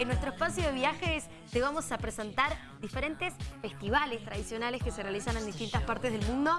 en nuestro espacio de viajes te vamos a presentar diferentes festivales tradicionales que se realizan en distintas partes del mundo,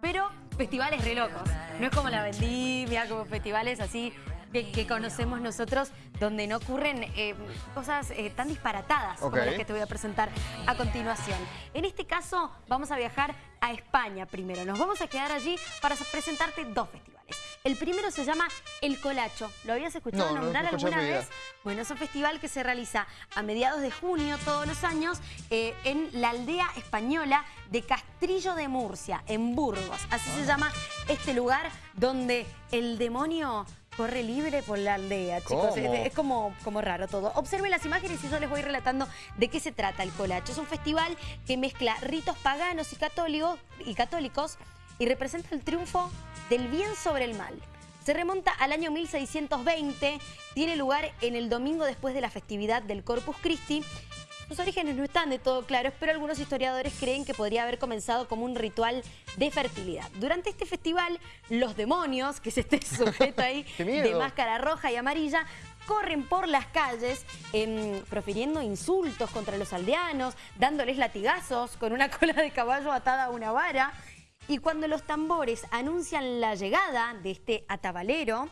pero festivales re locos. No es como la vendimia, como festivales así que, conocemos nosotros, donde no ocurren eh, cosas eh, tan disparatadas como las que te voy a presentar a continuación. En este caso vamos a viajar a España primero. Nos vamos a quedar allí para presentarte dos festivales. El primero se llama El Colacho. ¿Lo habías escuchado nombrar alguna vez? Bueno, es un festival que se realiza a mediados de junio todos los años eh, en la aldea española de Castrillo de Murcia, en Burgos. Así se ah. llama este lugar donde el demonio corre libre por la aldea, chicos. Es, como, como raro todo. Observen las imágenes y yo les voy relatando de qué se trata el Colacho. Es un festival que mezcla ritos paganos y católicos y, católicos y representa el triunfo del bien sobre el mal. Se remonta al año 1620, tiene lugar en el domingo después de la festividad del Corpus Christi sus orígenes no están de todo claros, pero algunos historiadores creen que podría haber comenzado como un ritual de fertilidad. Durante este festival, los demonios, que es este sujeto ahí de máscara roja y amarilla, corren por las calles em, profiriendo insultos contra los aldeanos, dándoles latigazos con una cola de caballo atada a una vara. Y cuando los tambores anuncian la llegada de este atabalero,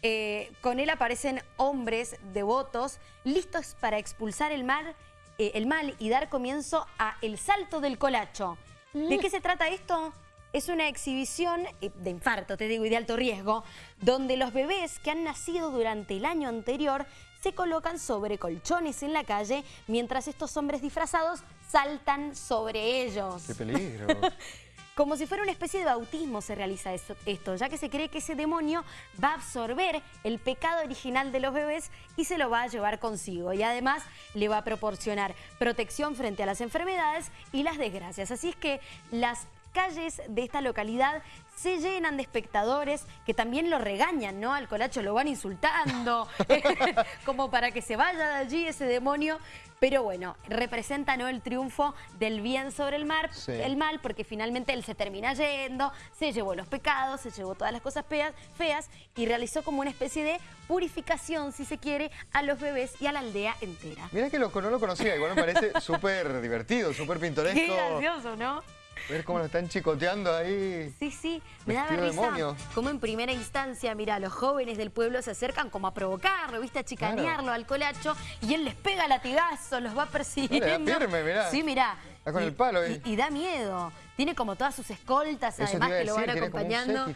eh, con él aparecen hombres devotos listos para expulsar el mar eh, el mal y dar comienzo a El Salto del Colacho. ¿De mm. qué se trata esto? Es una exhibición eh, de infarto, te digo, y de alto riesgo, donde los bebés que han nacido durante el año anterior se colocan sobre colchones en la calle mientras estos hombres disfrazados saltan sobre ellos. ¡Qué peligro! Como si fuera una especie de bautismo se realiza esto, ya que se cree que ese demonio va a absorber el pecado original de los bebés y se lo va a llevar consigo. Y además le va a proporcionar protección frente a las enfermedades y las desgracias. Así es que las calles de esta localidad se llenan de espectadores que también lo regañan, ¿no? Al colacho lo van insultando, como para que se vaya de allí ese demonio. Pero bueno, representa ¿no? el triunfo del bien sobre el, mar, el mal, porque finalmente él se termina yendo, se llevó los pecados, se llevó todas las cosas feas, feas y realizó como una especie de purificación, si se quiere, a los bebés y a la aldea entera. Mira que no lo conocía, igual me parece súper divertido, súper pintoresco. Qué gracioso, ¿no? Ver cómo lo están chicoteando ahí. Sí, sí, me da risa. Como en primera instancia, mira, los jóvenes del pueblo se acercan como a provocarlo, ¿viste? A chicanearlo al colacho y él les pega latigazo, los va persiguiendo. Firme, mirá. Sí, mirá. Está con el palo ahí. Y, da miedo. Tiene como todas sus escoltas, además, que lo van acompañando.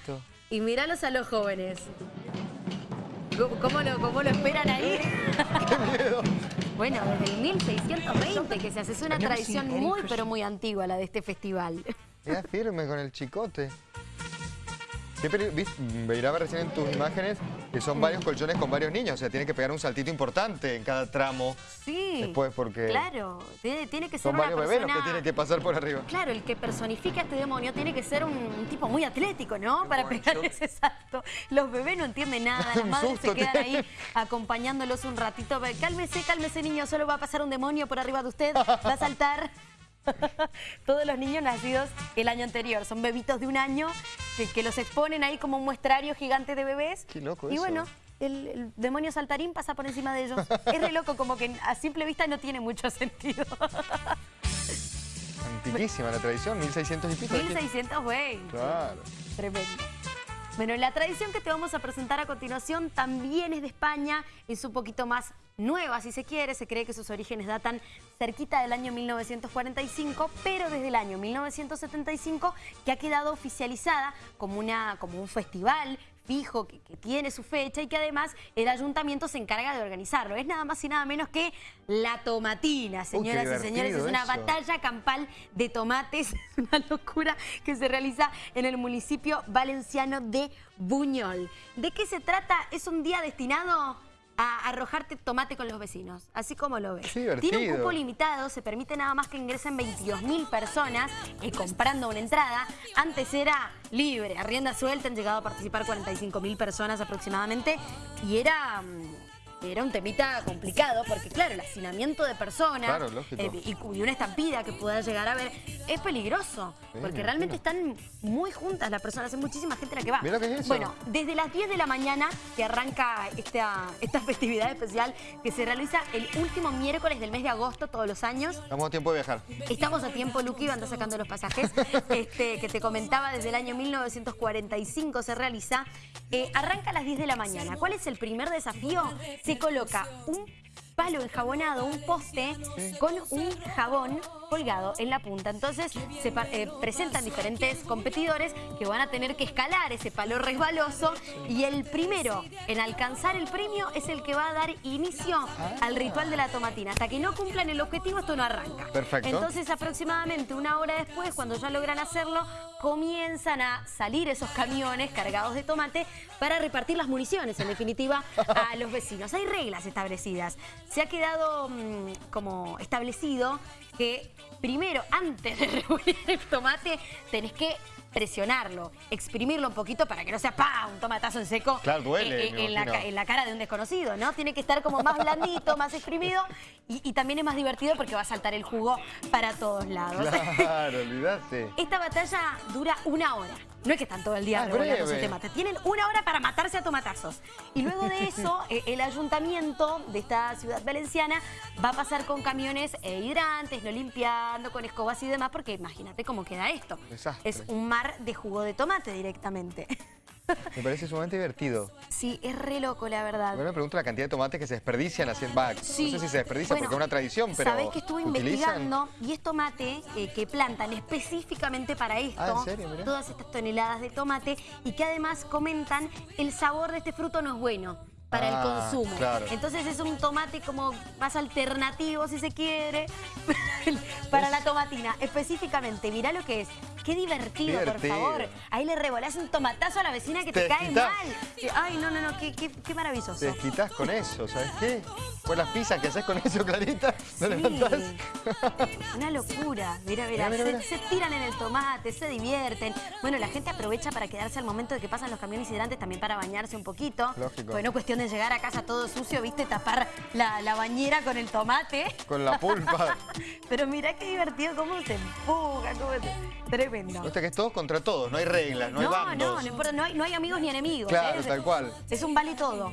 Y míralos a los jóvenes. ¿Cómo lo, cómo lo esperan ahí? ¡Qué! Bueno, desde el 1620 que se hace. Es una tradición muy, pero muy antigua la de este festival. Era firme con el chicote. Veiraba recién en tus imágenes que son varios colchones con varios niños, o sea, tiene que pegar un saltito importante en cada tramo. Sí. Después porque... Claro, tiene, que ser Son varios bebés los que tienen que pasar por arriba. Claro, el que personifica a este demonio tiene que ser un, tipo muy atlético, ¿no? Para pegar ese salto. Los bebés no entienden nada, las madres se quedan ahí acompañándolos un ratito. Cálmese, cálmese niño, solo va a pasar un demonio por arriba de usted, va a saltar. Todos los niños nacidos el año anterior. Son bebitos de un año que, los exponen ahí como un muestrario gigante de bebés. Qué loco Y bueno, el, demonio saltarín pasa por encima de ellos. es re loco, como que a simple vista no tiene mucho sentido. Antiquísima la tradición, 1600 y pico. 1620. Claro. Tremendo. Bueno, la tradición que te vamos a presentar a continuación también es de España, es un poquito más nueva, si se quiere. Se cree que sus orígenes datan cerquita del año 1945, pero desde el año 1975 que ha quedado oficializada como, una, como un festival fijo, que, tiene su fecha y que además el ayuntamiento se encarga de organizarlo. Es nada más y nada menos que la tomatina, señoras y señores. Es una batalla campal de tomates, es una locura que se realiza en el municipio valenciano de Buñol. ¿De qué se trata? Es un día destinado a arrojarte tomate con los vecinos, así como lo ves. Tiene un cupo limitado, se permite nada más que ingresen 22.000 personas eh, comprando una entrada. Antes era libre, a rienda suelta, han llegado a participar 45.000 personas aproximadamente y era... Era un temita complicado, porque claro, el hacinamiento de personas Claro, eh, y, y una estampida que pueda llegar a ver es peligroso, Sí, porque me realmente están muy juntas las personas, hay muchísima gente la que va. Mira lo que es eso. Bueno, desde las 10 de la mañana que arranca esta, esta festividad especial que se realiza el último miércoles del mes de agosto todos los años. Estamos a tiempo de viajar. Estamos a tiempo, Luqui, anda sacando los pasajes, este, que te comentaba desde el año 1945 se realiza. Eh, arranca a las 10 de la mañana. ¿Cuál es el primer desafío? Se coloca un palo enjabonado, un poste con un jabón colgado en la punta. Entonces se eh, presentan diferentes competidores que van a tener que escalar ese palo resbaloso y el primero en alcanzar el premio es el que va a dar inicio al ritual de la tomatina. Hasta que no cumplan el objetivo esto no arranca. Perfecto. Entonces aproximadamente una hora después, cuando ya logran hacerlo, comienzan a salir esos camiones cargados de tomate para repartir las municiones, en definitiva, a los vecinos. Hay reglas establecidas. Se ha quedado mm, como establecido que primero, antes de reunir el tomate, tenés que presionarlo, exprimirlo un poquito para que no sea ¡pa! un tomatazo en seco Claro, duele, eh, me en, la, en cara de un desconocido, ¿no? Tiene que estar como más blandito, más exprimido y, y también es más divertido porque va a saltar el jugo para todos lados. Claro, olvídate. Esta batalla dura una hora. No es que están todo el día Ah, es revoleándose breve. tomate. Tienen una hora para matarse a tomatazos. Y luego de eso, eh, el ayuntamiento de esta ciudad valenciana va a pasar con camiones eh, hidrantes, no limpiando, con escobas y demás, porque imagínate cómo queda esto. Desastre. Es un mar de jugo de tomate directamente. Me parece sumamente divertido. Sí, es re loco, la verdad. Bueno, me pregunto la cantidad de tomates que se desperdician haciendo... Va, Sí. no sé si se desperdicia Bueno, porque es una tradición, pero... Sabés que estuve ¿utilizan? investigando y es tomate eh, que plantan específicamente para esto. Ah, ¿en serio? Mirá. Todas estas toneladas de tomate y que además comentan el sabor de este fruto no es bueno para el Ah, consumo. claro. Entonces es un tomate como más alternativo, si se quiere, para la tomatina. Específicamente, mirá lo que es. Qué divertido, por favor. Ahí le revolás un tomatazo a la vecina que te, Te cae mal. Ay, no, no, no, qué, qué, qué maravilloso. Te desquitas con eso, ¿sabes qué? Pues las pizzas que haces con eso, Clarita, ¿no Sí. levantás? Una locura. Mira, mira, se, tiran en el tomate, se divierten. Bueno, la gente aprovecha para quedarse al momento de que pasan los camiones hidrantes también para bañarse un poquito. Lógico. Pues no cuestión de llegar a casa todo sucio, viste, tapar la, la bañera con el tomate. Con la pulpa. Pero mira qué divertido cómo se empuja, cómo se... Tremendo. Viste que es todos contra todos, no hay reglas, no hay no, bandos. no, no importa, no hay, no hay amigos ni enemigos. Claro, ¿eh? tal cual. Es un vale todo.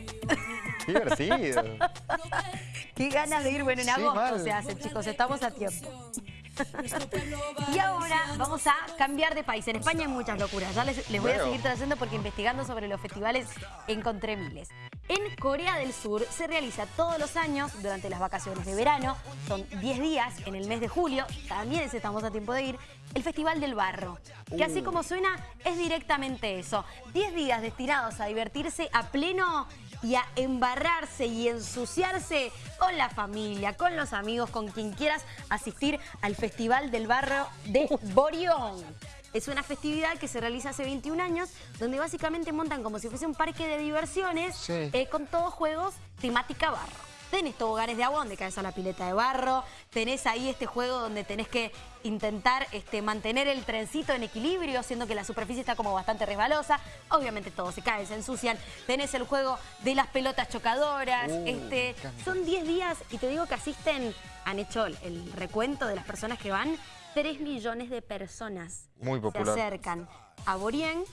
Qué divertido. Qué ganas de ir, bueno, en Sí, agosto mal. se hace, chicos, estamos a tiempo. y ahora vamos a cambiar de país. En España hay muchas locuras. Ya les, les voy a seguir trayendo porque investigando sobre los festivales encontré miles. En Corea del Sur se realiza todos los años durante las vacaciones de verano, son 10 días en el mes de julio, también estamos a tiempo de ir, el Festival del Barro, que así Uh. como suena es directamente eso. 10 días destinados a divertirse a pleno y a embarrarse y ensuciarse con la familia, con los amigos, con quien quieras asistir al Festival del Barro de Borión. Es una festividad que se realiza hace 21 años, donde básicamente montan como si fuese un parque de diversiones Sí. eh, con todos juegos temática barro. Tenés toboganes de agua donde caes a la pileta de barro, tenés ahí este juego donde tenés que intentar este, mantener el trencito en equilibrio, siendo que la superficie está como bastante resbalosa. Obviamente todo se cae, se ensucian. Tenés el juego de las pelotas chocadoras. Uh, este, son 10 días y te digo que asisten, han hecho el recuento de las personas que van, 3 millones de personas Muy popular. se acercan a Borien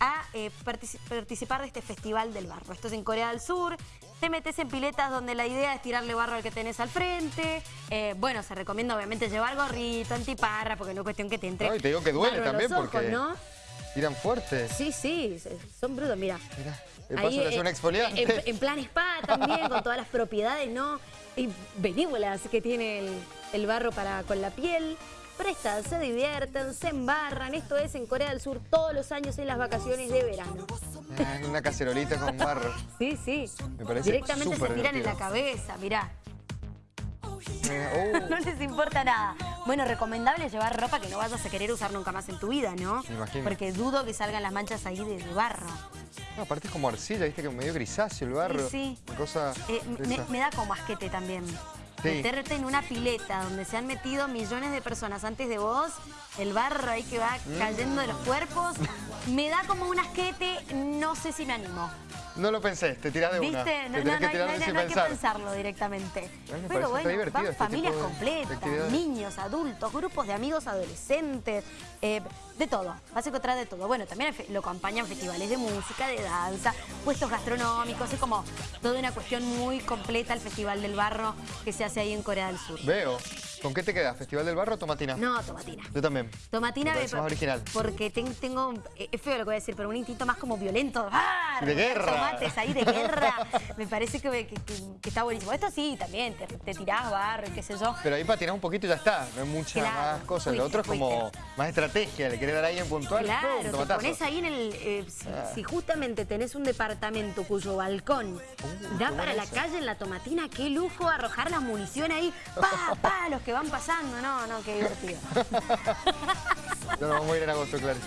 a eh, partici- participar de este festival del barro. Esto es en Corea del Sur. Te metes en piletas donde la idea es tirarle barro al que tenés al frente. Eh, bueno, se recomienda obviamente llevar gorrito, antiparra, porque no es cuestión que te entre. No, y te digo que duele también ojos, porque- ¿no? Tiran fuerte. Sí, sí, son brutos, mira. Mirá, de Ahí, paso eh, un exfoliante. En, en plan spa también, con todas las propiedades, ¿no? Y benévolas que tiene el, el barro para con la piel. Prestan, se divierten, se embarran. Esto es en Corea del Sur todos los años en las vacaciones de verano. Ah, una cacerolita con barro. Sí, sí. Me parece Directamente se tiran en la cabeza, mirá. Mira, uh, No les importa nada. Bueno, recomendable llevar ropa que no vayas a querer usar nunca más en tu vida, ¿no? Me imagino. Porque dudo que salgan las manchas ahí de, de barro. no, aparte es como arcilla, viste que medio grisáceo el barro. Sí, sí. Una cosa Eh, me, me da como asquete también. Sí. Meterte en una pileta donde se han metido millones de personas antes de vos, el barro ahí que va Mm. cayendo de los cuerpos, me da como un asquete, no sé si me animo. No lo pensé, te tirás de una. ¿Viste? Te No, hay- no que pensar. pensarlo directamente. Pero bueno, van este familias completas, niños, adultos, grupos de amigos adolescentes, eh, de todo. Vas a encontrar de todo. Bueno, también lo acompañan festivales de música, de danza, puestos gastronómicos. Es como toda una cuestión muy completa el Festival del Barro que se hace ahí en Corea del Sur. Veo. ¿Con qué te quedas? ¿Festival del Barro o Tomatina? No, tomatina. Yo también. Tomatina Me más original. Porque ten- tengo, eh, es feo lo que voy a decir, pero un instinto más como violento. ¡Ah! De guerra. Tomates ahí de guerra. Me parece que, que- que- que está buenísimo. Esto sí, también, te, te tirás barro y qué sé yo. Pero ahí patinás un poquito y ya está. No hay muchas Claro, más cosas. Lo otro es como más estrategia. Le querés dar a alguien puntual. Claro, ¡pum! te tomatazo. pones ahí en el... eh, si, Ah. si justamente tenés un departamento cuyo balcón Uh, da qué para la calle en la tomatina, qué lujo arrojar la munición ahí. ¡Pa, pa! Los que van pasando. No, no, qué divertido. Nos vamos a ir en agosto, claro.